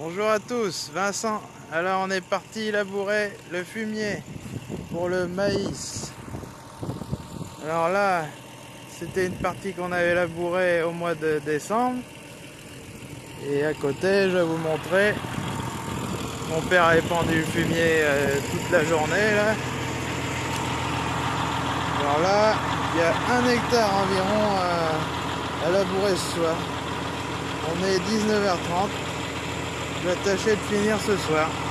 Bonjour à tous, Vincent. Alors on est parti labourer le fumier pour le maïs. Alors là, c'était une partie qu'on avait labourée au mois de décembre. Et à côté, je vais vous montrer. Mon père a pendu le fumier euh, toute la journée là. Alors là, il y a un hectare environ à, à labourer ce soir. On est 19h30. Je vais tâcher de finir ce soir.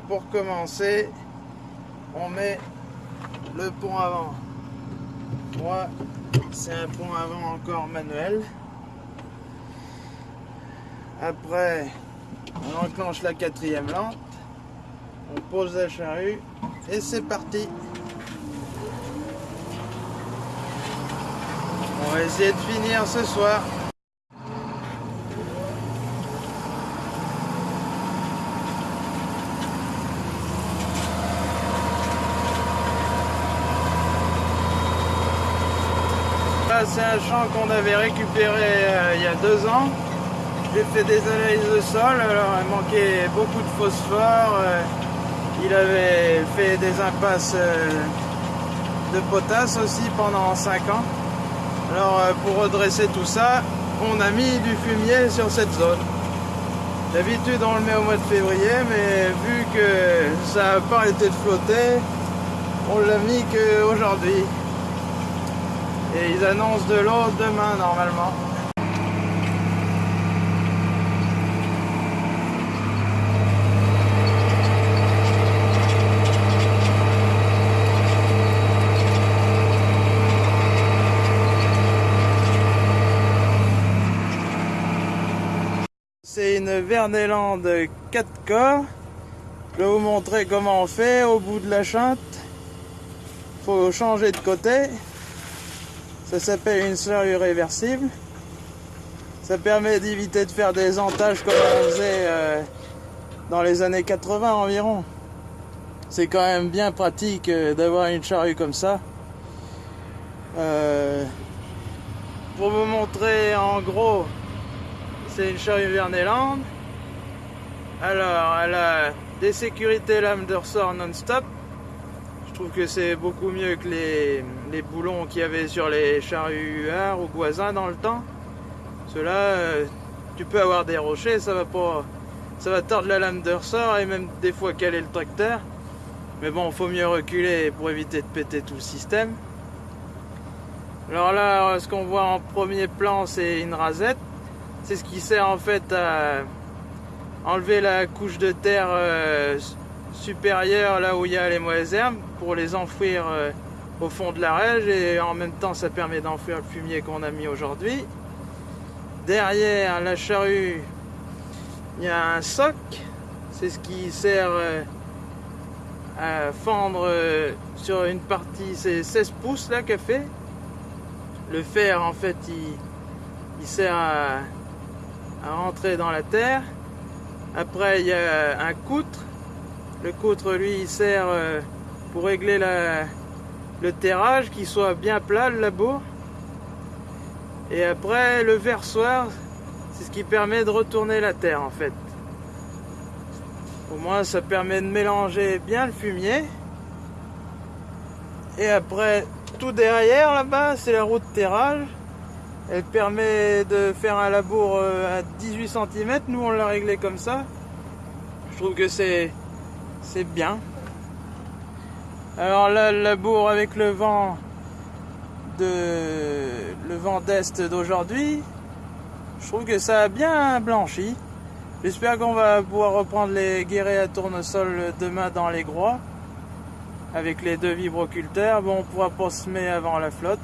Pour commencer, on met le pont avant. Moi, c'est un pont avant encore manuel. Après, on enclenche la quatrième lampe. On pose la charrue et c'est parti. On va essayer de finir ce soir. C'est un champ qu'on avait récupéré euh, il y a deux ans. J'ai fait des analyses de sol, alors il manquait beaucoup de phosphore. Euh, il avait fait des impasses euh, de potasse aussi pendant 5 ans. Alors pour redresser tout ça, on a mis du fumier sur cette zone. D'habitude on le met au mois de février, mais vu que ça n'a pas arrêté de flotter, on l'a mis qu'aujourd'hui. Et ils annoncent de l'eau demain normalement. C'est une Vernelande 4 corps. Je vais vous montrer comment on fait au bout de la chante. Faut changer de côté. Ça s'appelle une slurry réversible. Ça permet d'éviter de faire des entages comme on faisait euh, dans les années 80 environ. C'est quand même bien pratique euh, d'avoir une charrue comme ça. Euh, pour vous montrer en gros, c'est une charrue Verneland. Alors, elle a des sécurités lames de ressort non-stop je trouve que c'est beaucoup mieux que les, boulons qu'il y avait sur les charrues UR ou Goisin dans le temps. Cela, euh, tu peux avoir des rochers, ça va pas, ça va tordre la lame de ressort et même des fois caler le tracteur. Mais bon, faut mieux reculer pour éviter de péter tout le système. Alors là, ce qu'on voit en premier plan, c'est une rasette. C'est ce qui sert en fait à enlever la couche de terre euh, supérieure là où il y a les mauvaises herbes pour les enfouir euh, au fond de la rège et en même temps ça permet d'enfouir le fumier qu'on a mis aujourd'hui. Derrière la charrue, il y a un soc, c'est ce qui sert euh, à fendre euh, sur une partie, c'est 16 pouces là qu'a fait. Le fer en fait il, sert à, à rentrer dans la terre. Après il y a un coutre le coutre, lui, il sert euh, pour régler le terrage, qu'il soit bien plat, le labour. Et après, le versoir, c'est ce qui permet de retourner la terre, en fait. Au moins, ça permet de mélanger bien le fumier. Et après, tout derrière, là-bas, c'est la roue de terrage. Elle permet de faire un labour euh, à 18 cm. Nous, on l'a réglé comme ça. Je trouve que c'est c'est bien. Alors là, le labour avec le vent de le vent d'est d'aujourd'hui, je trouve que ça a bien blanchi. J'espère qu'on va pouvoir reprendre les guérets à tournesol demain dans les groix avec les deux vibroculteurs. Bon, on pourra pas semer avant la flotte,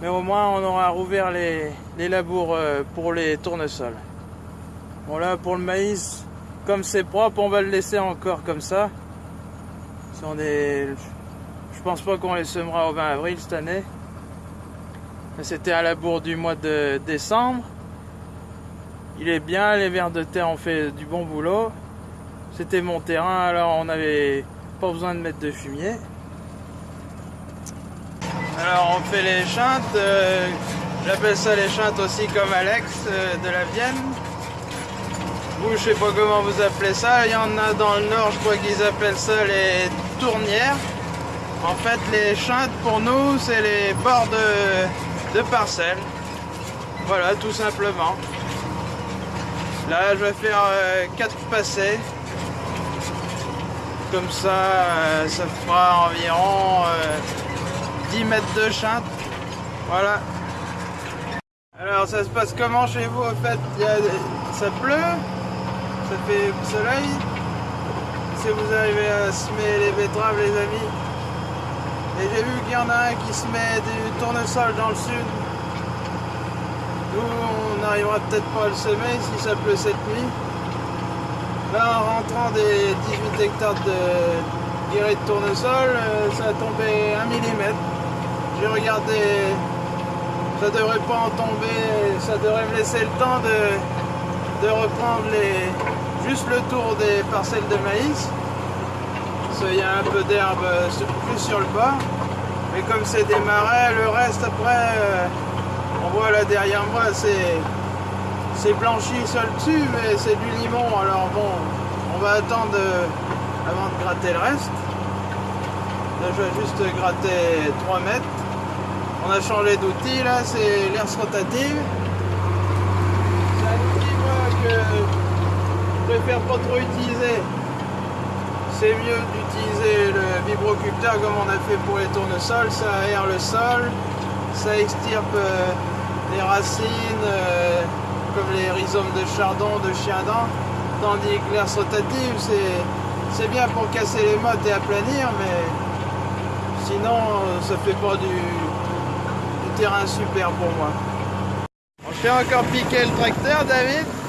mais au moins on aura rouvert les, les labours euh, pour les tournesols. Bon là, pour le maïs, comme c'est propre, on va le laisser encore comme ça. On est... Je pense pas qu'on les semera au 20 avril cette année. C'était à la bourre du mois de décembre. Il est bien, les vers de terre ont fait du bon boulot. C'était mon terrain, alors on n'avait pas besoin de mettre de fumier. Alors on fait les chintes, euh, j'appelle ça les chintes aussi comme Alex euh, de la Vienne. Je sais pas comment vous appelez ça, il y en a dans le nord, je crois qu'ils appellent ça les tournières. En fait, les chintes pour nous, c'est les bords de, parcelles. Voilà, tout simplement. Là, je vais faire 4 euh, passés. Comme ça, euh, ça fera environ 10 euh, mètres de chinte. Voilà. Alors, ça se passe comment chez vous En fait, ça pleut, fait soleil. Si vous arrivez à semer les betteraves, les amis? Et j'ai vu qu'il y en a un qui se met du tournesol dans le sud. Nous, on n'arrivera peut-être pas à le semer si ça pleut cette nuit. Là, en rentrant des 18 hectares de guéret de tournesol, euh, ça a tombé 1 mm. J'ai regardé, ça devrait pas en tomber, ça devrait me laisser le temps de, de reprendre les, juste le tour des parcelles de maïs. Il y a un peu d'herbe plus sur le bas. Mais comme c'est des marais, le reste après, euh, on voit là derrière moi, c'est blanchi seul dessus, mais c'est du limon. Alors bon, on va attendre avant de gratter le reste. Là, je vais juste gratter 3 mètres. On a changé d'outil, là, c'est l'air rotative. Préfère pas trop utiliser. C'est mieux d'utiliser le vibroculteur comme on a fait pour les tournesols, ça aère le sol, ça extirpe euh, les racines euh, comme les rhizomes de chardon, de chien-dent, tandis que l'air rotative c'est bien pour casser les mottes et aplanir, mais sinon ça fait pas du, terrain super pour moi. On fait encore piquer le tracteur David?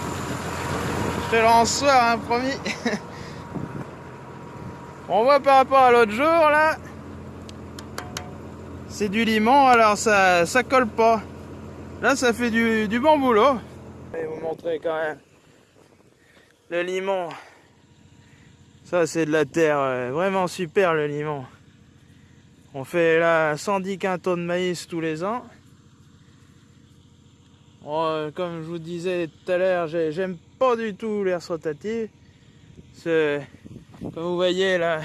Soir, hein, promis. On voit par rapport à l'autre jour là. C'est du limon alors ça ça colle pas. Là ça fait du, bon boulot. Je vous montrer quand même le limon. Ça c'est de la terre euh, vraiment super le limon. On fait là 110 quintaux de maïs tous les ans euh, comme je vous disais tout à l'heure j'aime pas du tout l'air rotatif comme vous voyez là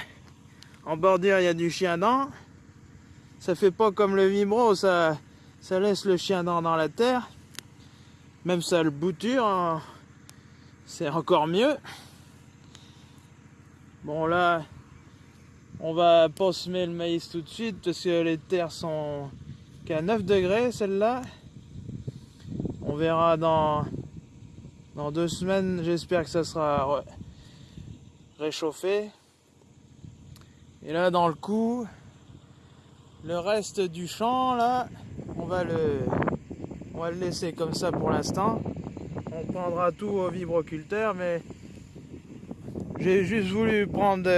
en bordure il y a du chien dent ça fait pas comme le vibro, ça, ça laisse le chien dans, dans la terre. Même ça le bouture, hein. c'est encore mieux. Bon là, on va pas semer le maïs tout de suite parce que les terres sont qu'à 9 degrés celle-là. Verra dans, dans deux semaines, j'espère que ça sera réchauffé. Et là dans le coup, le reste du champ, là, on va le, on va le laisser comme ça pour l'instant. On prendra tout au vibroculteur, mais j'ai juste voulu prendre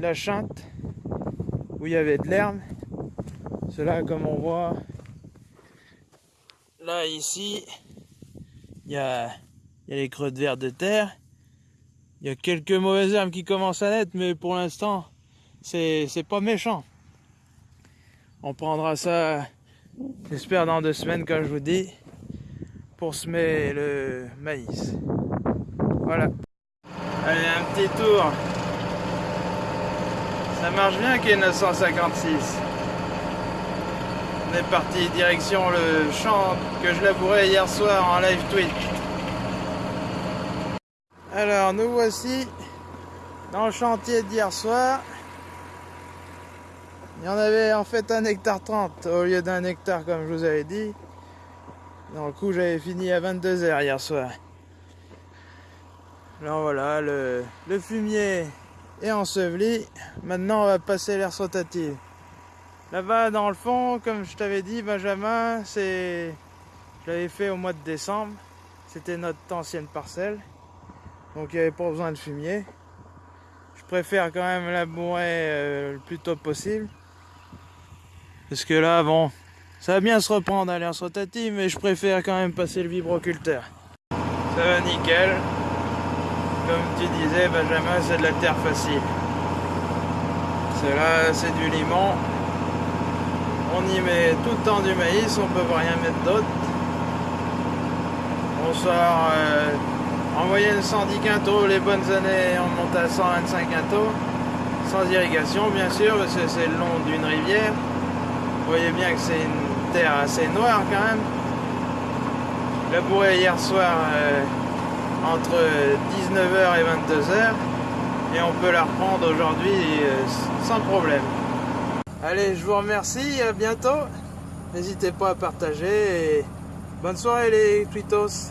la chante où il y avait de l'herbe. Cela, comme on voit, là, ici, il y a, y a les creux de verre de terre. Il y a quelques mauvaises herbes qui commencent à naître, mais pour l'instant, c'est pas méchant. On prendra ça, j'espère, dans deux semaines, comme je vous dis, pour semer le maïs. Voilà. Allez, un petit tour. Ça marche bien qu'il y ait 956. On est parti direction le champ que je labourais hier soir en live Twitch. Alors, nous voici dans le chantier d'hier soir. Il y en avait en fait un hectare 30 au lieu d'un hectare comme je vous avais dit. Dans le coup j'avais fini à 22h hier soir. Alors voilà, le, fumier est enseveli. Maintenant on va passer l'air rotative. Là-bas dans le fond, comme je t'avais dit Benjamin, c'est je l'avais fait au mois de décembre. C'était notre ancienne parcelle. Donc il n'y avait pas besoin de fumier. Je préfère quand même labourer euh, le plus tôt possible. Parce que là, bon, ça va bien se reprendre à l'air rotative, mais je préfère quand même passer le vibroculteur. Ça va nickel. Comme tu disais, Benjamin, c'est de la terre facile. Cela, c'est du limon. On y met tout le temps du maïs, on peut rien mettre d'autre. On sort euh, en moyenne 110 quintaux, les bonnes années on monte à 125 quintaux, sans irrigation bien sûr, parce que c'est le long d'une rivière. Vous voyez bien que c'est une terre assez noire quand même. Labouré hier soir euh, entre 19h et 22h et on peut la reprendre aujourd'hui euh, sans problème. Allez, je vous remercie, à bientôt. N'hésitez pas à partager et bonne soirée les tweetos.